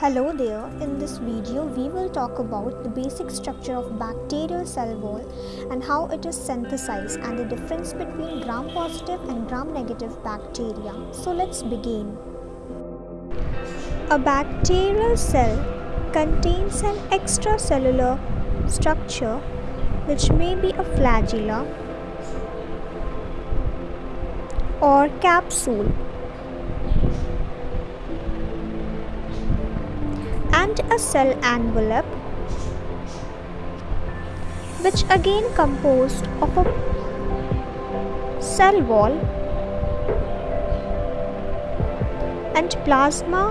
Hello there, in this video we will talk about the basic structure of bacterial cell wall and how it is synthesized and the difference between gram-positive and gram-negative bacteria. So let's begin. A bacterial cell contains an extracellular structure which may be a flagella or capsule and a cell envelope which again composed of a cell wall and plasma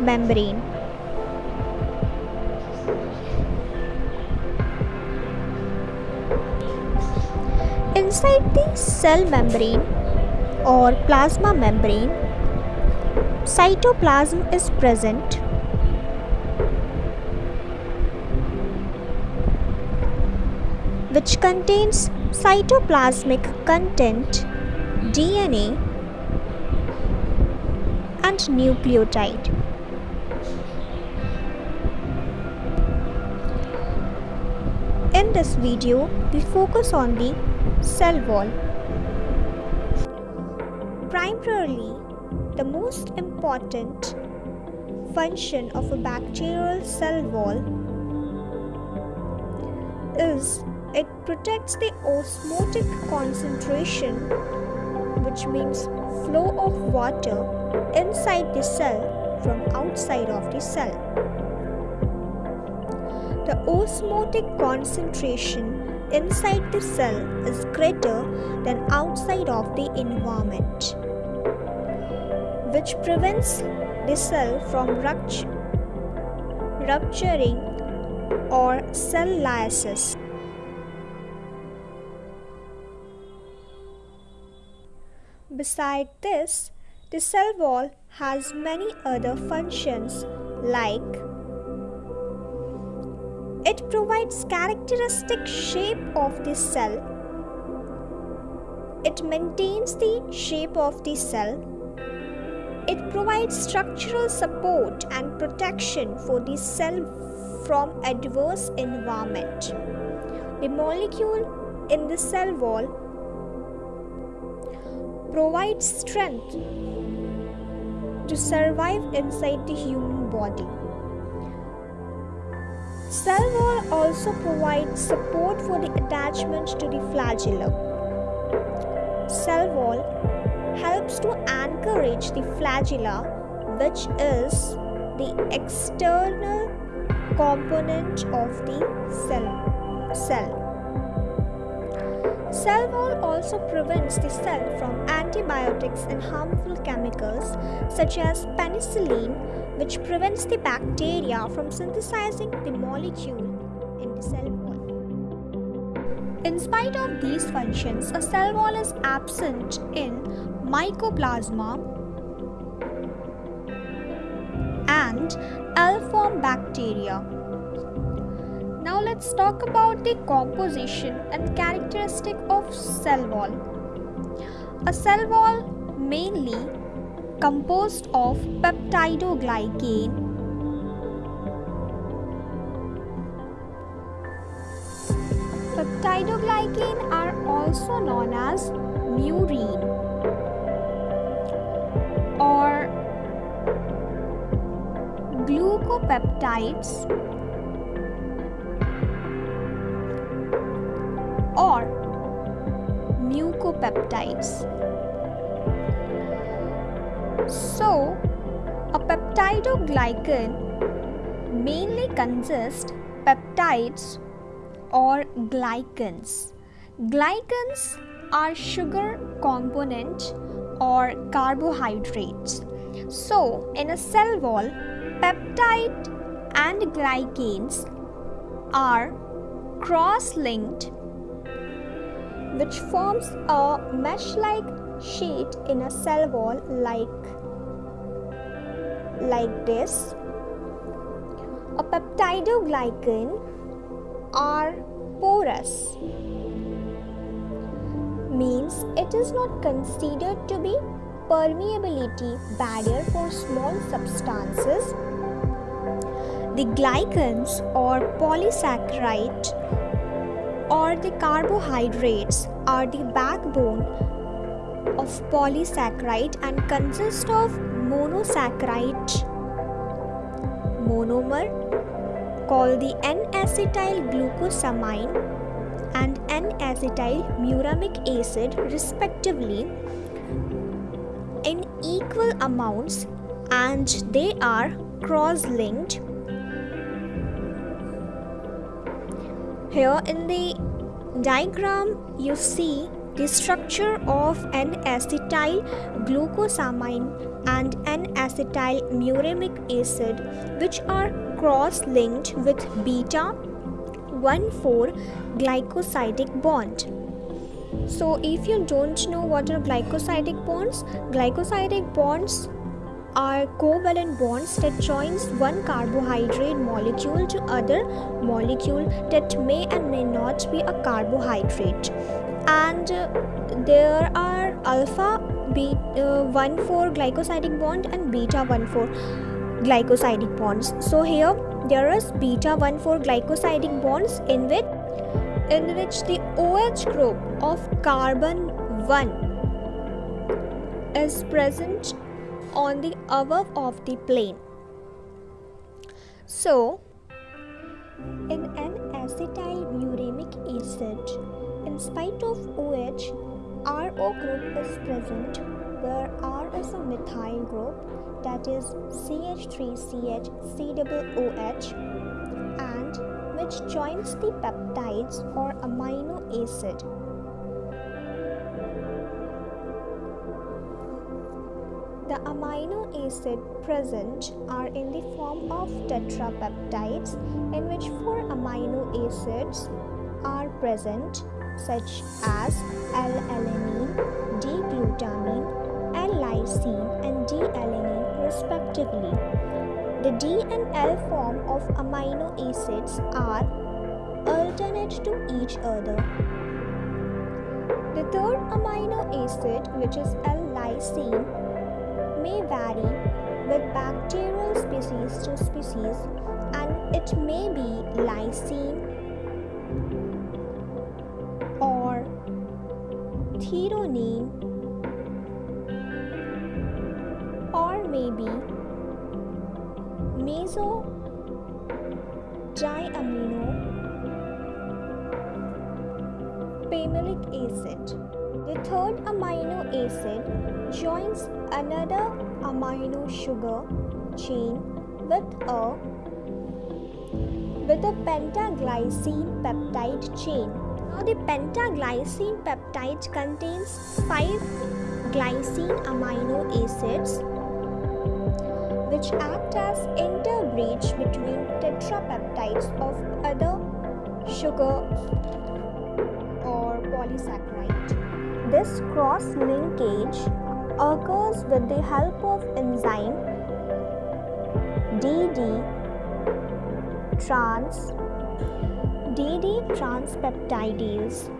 membrane. Inside the cell membrane or plasma membrane, cytoplasm is present which contains cytoplasmic content, DNA, and nucleotide. In this video, we focus on the cell wall. Primarily, the most important function of a bacterial cell wall is it protects the osmotic concentration, which means flow of water inside the cell from outside of the cell. The osmotic concentration inside the cell is greater than outside of the environment, which prevents the cell from rupturing or cell lysis. Beside this, the cell wall has many other functions like it provides characteristic shape of the cell. It maintains the shape of the cell. It provides structural support and protection for the cell from adverse environment. The molecule in the cell wall provides strength to survive inside the human body. Cell wall also provides support for the attachment to the flagellum. Cell wall helps to anchorage the flagella which is the external component of the cell. cell. Cell wall also prevents the cell from antibiotics and harmful chemicals such as penicillin, which prevents the bacteria from synthesizing the molecule in the cell wall. In spite of these functions, a cell wall is absent in mycoplasma and L-form bacteria. Now let's talk about the composition and characteristic of cell wall. A cell wall mainly composed of peptidoglycan Peptidoglycan are also known as murein or glucopeptides or mucopeptides. So, a peptidoglycan mainly consists peptides or glycans. Glycans are sugar component or carbohydrates. So, in a cell wall, peptide and glycans are cross-linked which forms a mesh-like sheet in a cell wall like like this. A peptidoglycan are porous means it is not considered to be permeability barrier for small substances The glycans or polysaccharide or the carbohydrates are the backbone of polysaccharide and consist of monosaccharide. Monomer called the N-acetyl glucosamine and N-acetyl muramic acid respectively in equal amounts and they are cross-linked here in the diagram you see the structure of N-acetyl glucosamine and N-acetyl muramic acid which are cross-linked with beta 1,4 glycosidic bond. So if you don't know what are glycosidic bonds, glycosidic bonds are covalent bonds that joins one carbohydrate molecule to other molecule that may and may not be a carbohydrate. And uh, there are alpha beta uh, 1 4 glycosidic bond and beta 1 4 glycosidic bonds. So here there is beta 1 4 glycosidic bonds in which in which the OH group of carbon 1 is present on the above of the plane so in an acetyl muramic acid in spite of OH, RO group is present where R is a methyl group that is CH3CH COOH and which joins the peptides or amino acid. Amino acid present are in the form of tetrapeptides in which four amino acids are present such as L-alanine, D-glutamine, L-lysine and D-alanine respectively. The D and L form of amino acids are alternate to each other. The third amino acid which is L-lysine may vary with bacterial species to species and it may be lysine or threonine or maybe meso diamino pimelic acid. The third amino acid joins another amino sugar chain with a with a pentaglycine peptide chain now the pentaglycine peptide contains 5 glycine amino acids which act as interbridge between tetrapeptides of other sugar or polysaccharide. This cross linkage occurs with the help of enzyme DD trans DD transpeptidase.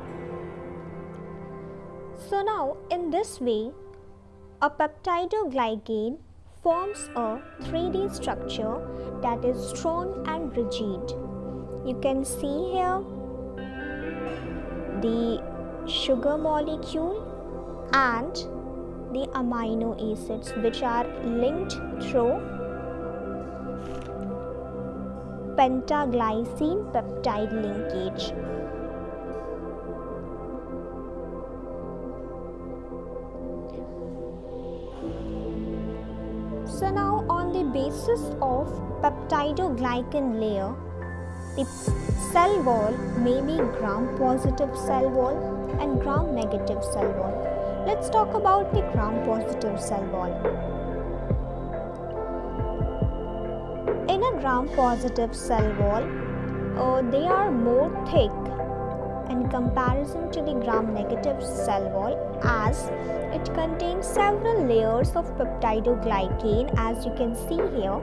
So now in this way, a peptidoglycan forms a 3D structure that is strong and rigid. You can see here the sugar molecule and the amino acids which are linked through pentaglycine peptide linkage. So now on the basis of peptidoglycan layer, the cell wall may be gram-positive cell wall and gram-negative cell wall. Let's talk about the gram-positive cell wall. in a gram positive cell wall uh, they are more thick in comparison to the gram negative cell wall as it contains several layers of peptidoglycan as you can see here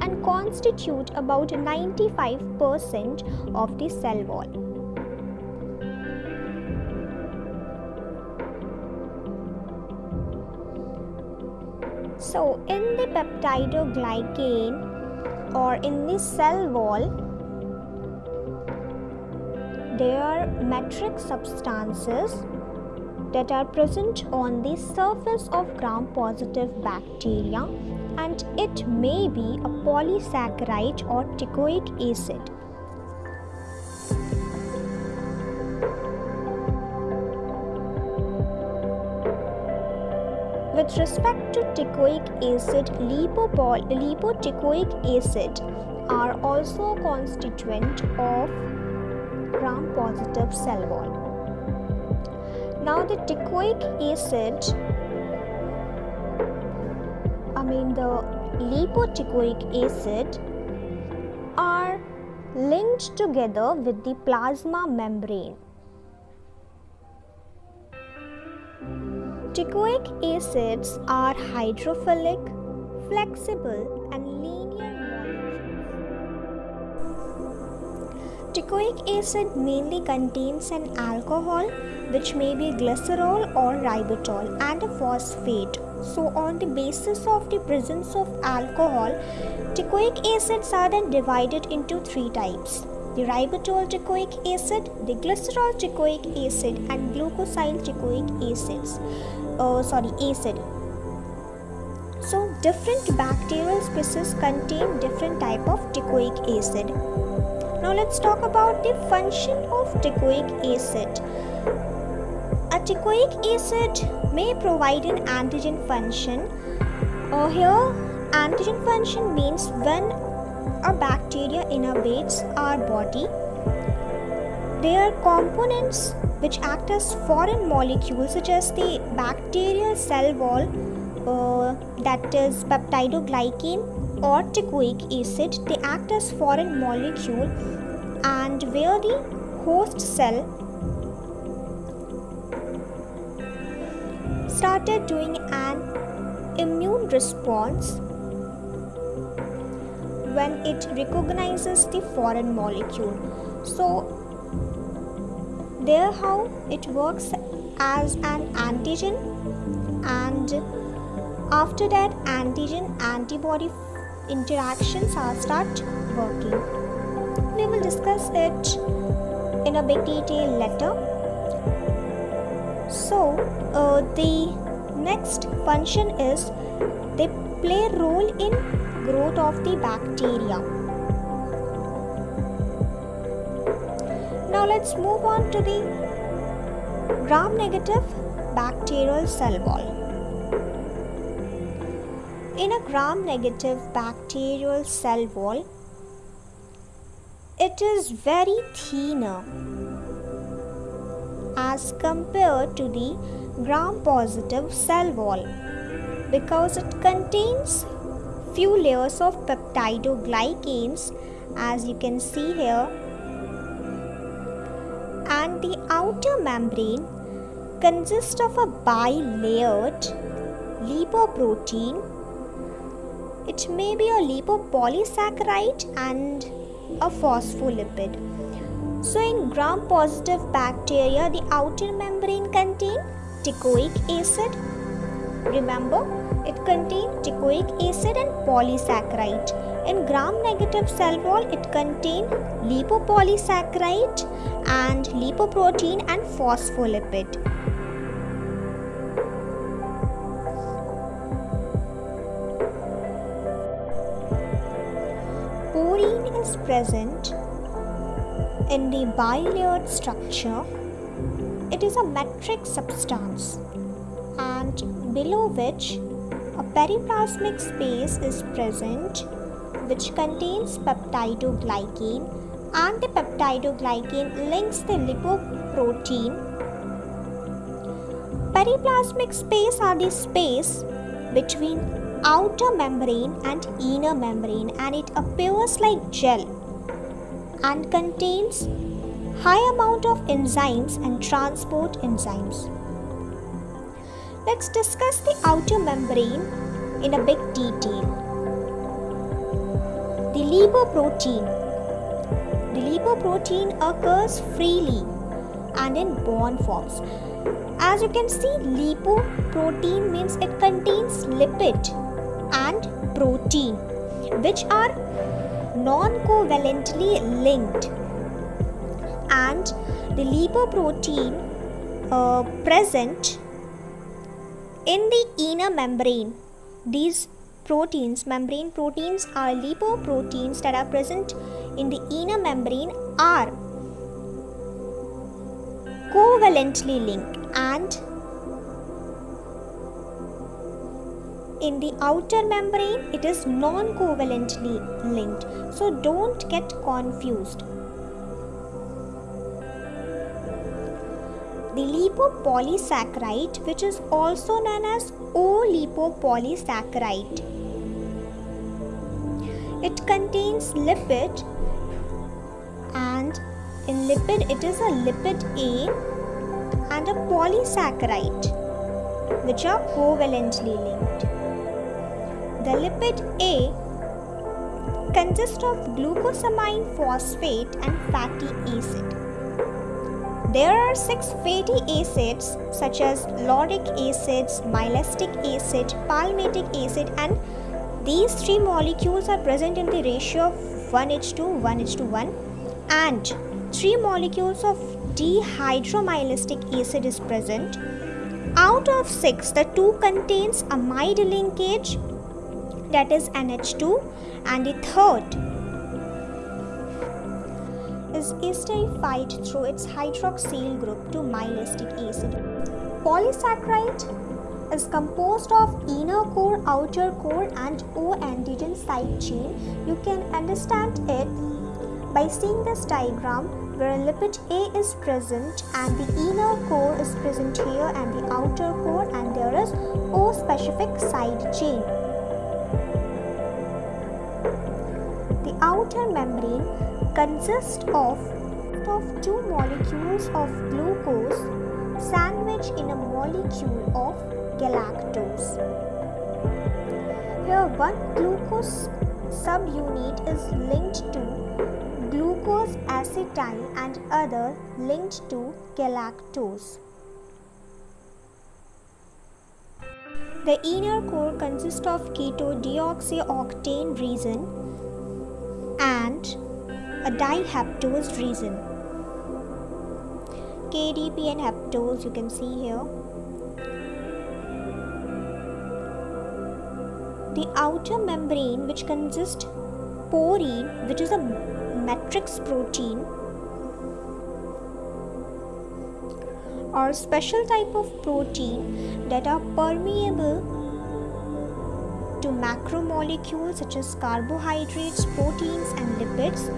and constitute about 95% of the cell wall. So, in the peptidoglycan or in the cell wall there are matrix substances that are present on the surface of gram positive bacteria and it may be a polysaccharide or teichoic acid. With respect to teichoic acid, lipoteichoic acid are also a constituent of gram-positive cell wall. Now the teichoic acid, I mean the lipoteichoic acid are linked together with the plasma membrane. Teichoic acids are hydrophilic, flexible and linear. Teichoic acid mainly contains an alcohol which may be glycerol or ribitol and a phosphate. So on the basis of the presence of alcohol, teichoic acids are then divided into three types the ribitol teichoic acid, the glycerol teichoic acid, and glucosyl teichoic acids uh, sorry acid. So different bacterial species contain different type of teichoic acid. Now let's talk about the function of teichoic acid. A teichoic acid may provide an antigen function. Uh, here antigen function means when a bacteria innervates our body. Their components which act as foreign molecules such as the bacterial cell wall uh, that is peptidoglycan or teichoic acid they act as foreign molecule and where the host cell started doing an immune response when it recognizes the foreign molecule. So there how it works as an antigen and after that antigen antibody interactions are start working. We will discuss it in a big detail later. So uh, the next function is they play role in growth of the bacteria Now let's move on to the gram negative bacterial cell wall. In a gram negative bacterial cell wall, it is very thinner as compared to the gram positive cell wall because it contains few layers of peptidoglycans as you can see here and the outer membrane consists of a bilayered lipoprotein. It may be a lipopolysaccharide and a phospholipid. So in gram-positive bacteria, the outer membrane contains teichoic acid. Remember, it contains teichoic acid and polysaccharide. In gram-negative cell wall, it contains lipopolysaccharide and lipoprotein and phospholipid. Porin is present in the bilayered structure. It is a matrix substance and below which a periplasmic space is present which contains peptidoglycan and the peptidoglycan links the lipoprotein. Periplasmic space are the space between outer membrane and inner membrane and it appears like gel and contains high amount of enzymes and transport enzymes. Let's discuss the outer membrane in a big detail. The lipoprotein the lipoprotein occurs freely and in bond forms. As you can see, lipoprotein means it contains lipid and protein which are non-covalently linked and the lipoprotein uh, present in the inner membrane. These proteins membrane proteins are lipoproteins that are present in the inner membrane are covalently linked and in the outer membrane it is non-covalently linked. So don't get confused the lipopolysaccharide which is also known as O-lipopolysaccharide it contains lipid and in lipid it is a lipid A and a polysaccharide which are covalently linked the lipid A consists of glucosamine phosphate and fatty acid. There are six fatty acids such as lauric acid, myristic acid, palmitic acid and these three molecules are present in the ratio of 1H2, 1h to 1 and three molecules of dihydromilastic acid is present. Out of six, the two contains a amide linkage that is NH2 and the third is esterified through its hydroxyl group to myristic acid. Polysaccharide is composed of inner core, outer core and O antigen side chain. You can understand it by seeing this diagram where lipid A is present and the inner core is present here and the outer core and there is O specific side chain. The outer membrane consists of, of two molecules of glucose sandwiched in a molecule of galactose. Here one glucose subunit is linked to glucose acetyl and other linked to galactose. The inner core consists of keto deoxyoctane resin and a dihaptose resin. KDO and heptose you can see here. The outer membrane which consists porin which is a matrix protein or special type of protein that are permeable macromolecules such as carbohydrates, proteins and lipids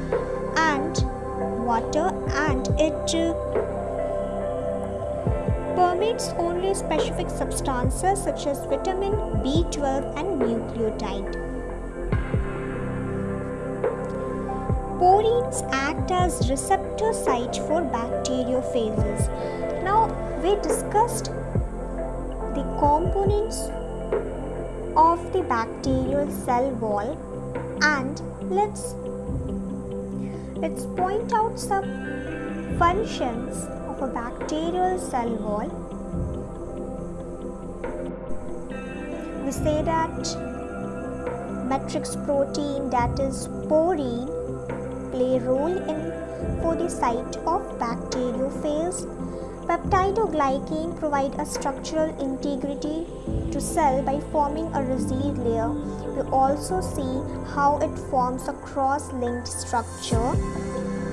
and water and it uh, permits only specific substances such as vitamin B12 and nucleotide. Porins act as receptor site for bacteriophages. Now we discussed the components of the bacterial cell wall and let's let's point out some functions of a bacterial cell wall. We say that matrix protein that is porin play role in for the site of bacteriophage. Peptidoglycan provide a structural integrity to cell by forming a resid layer. We also see how it forms a cross-linked structure.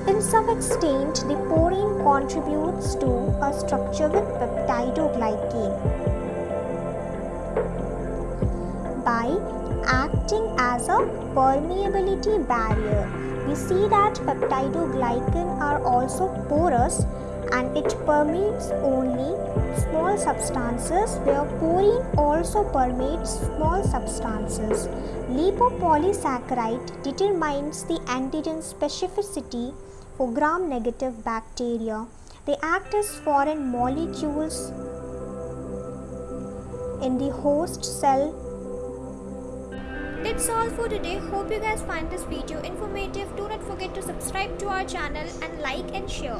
In some extent, the porin contributes to a structure with peptidoglycan. By acting as a permeability barrier, we see that peptidoglycan are also porous and it permeates only small substances where porin also permeates small substances. Lipopolysaccharide determines the antigen specificity for gram-negative bacteria. They act as foreign molecules in the host cell that's all for today. Hope you guys find this video informative. Do not forget to subscribe to our channel and like and share.